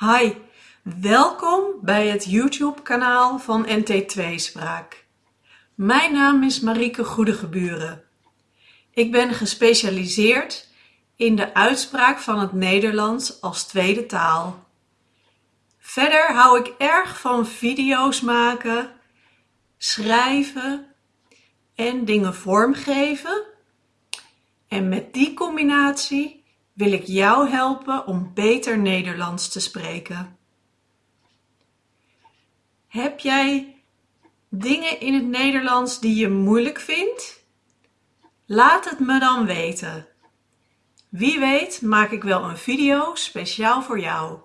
Hi, welkom bij het YouTube kanaal van NT2 Spraak. Mijn naam is Marieke Goedegeburen. Ik ben gespecialiseerd in de uitspraak van het Nederlands als tweede taal. Verder hou ik erg van video's maken, schrijven en dingen vormgeven. En met die combinatie wil ik jou helpen om beter Nederlands te spreken. Heb jij dingen in het Nederlands die je moeilijk vindt? Laat het me dan weten. Wie weet maak ik wel een video speciaal voor jou.